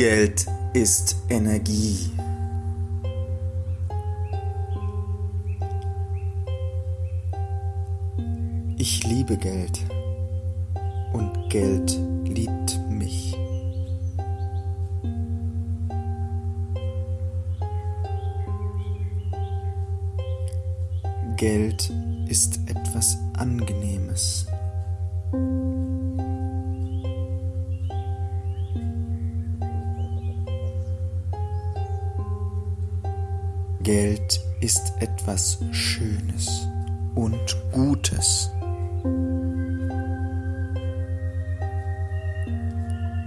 Geld ist Energie. Ich liebe Geld und Geld liebt mich. Geld ist etwas Angenehmes. Geld ist etwas Schönes und Gutes.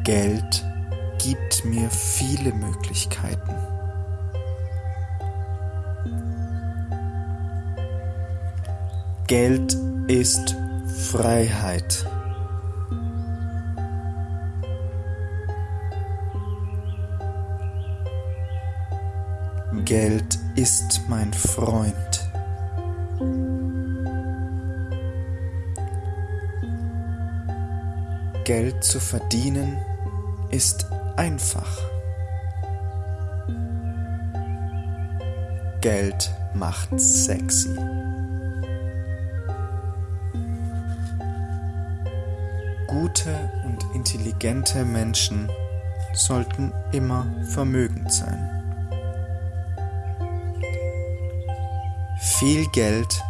Geld gibt mir viele Möglichkeiten. Geld ist Freiheit. Geld ist mein Freund. Geld zu verdienen ist einfach. Geld macht sexy. Gute und intelligente Menschen sollten immer vermögend sein. Viel Geld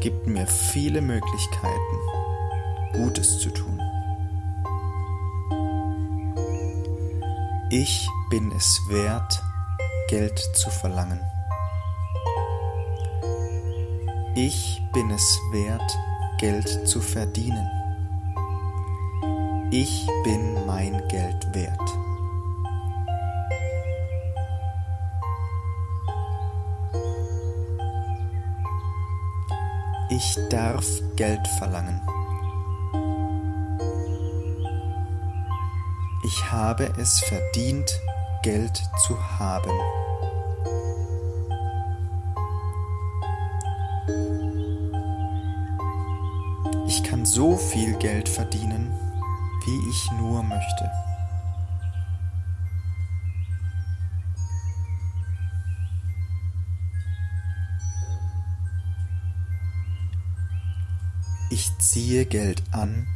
gibt mir viele Möglichkeiten, Gutes zu tun. Ich bin es wert, Geld zu verlangen. Ich bin es wert, Geld zu verdienen. Ich bin mein Geld wert. Ich darf Geld verlangen. Ich habe es verdient, Geld zu haben. Ich kann so viel Geld verdienen, wie ich nur möchte. Ich ziehe Geld an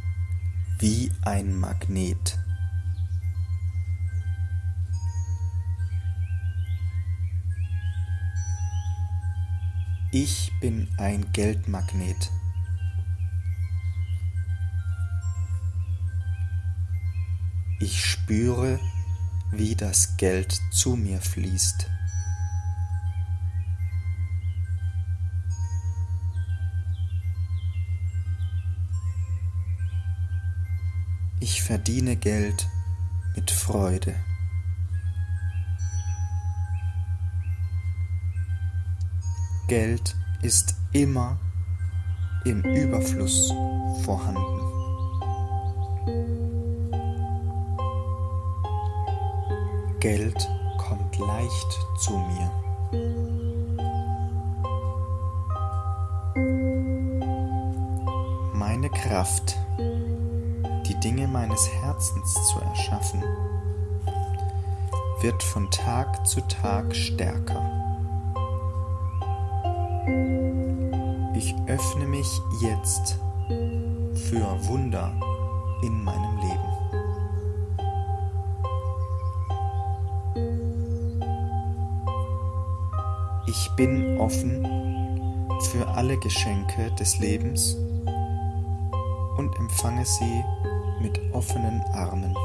wie ein Magnet. Ich bin ein Geldmagnet. Ich spüre, wie das Geld zu mir fließt. Ich verdiene Geld mit Freude. Geld ist immer im Überfluss vorhanden. Geld kommt leicht zu mir. Meine Kraft, Dinge meines Herzens zu erschaffen, wird von Tag zu Tag stärker. Ich öffne mich jetzt für Wunder in meinem Leben. Ich bin offen für alle Geschenke des Lebens und empfange sie mit offenen Armen.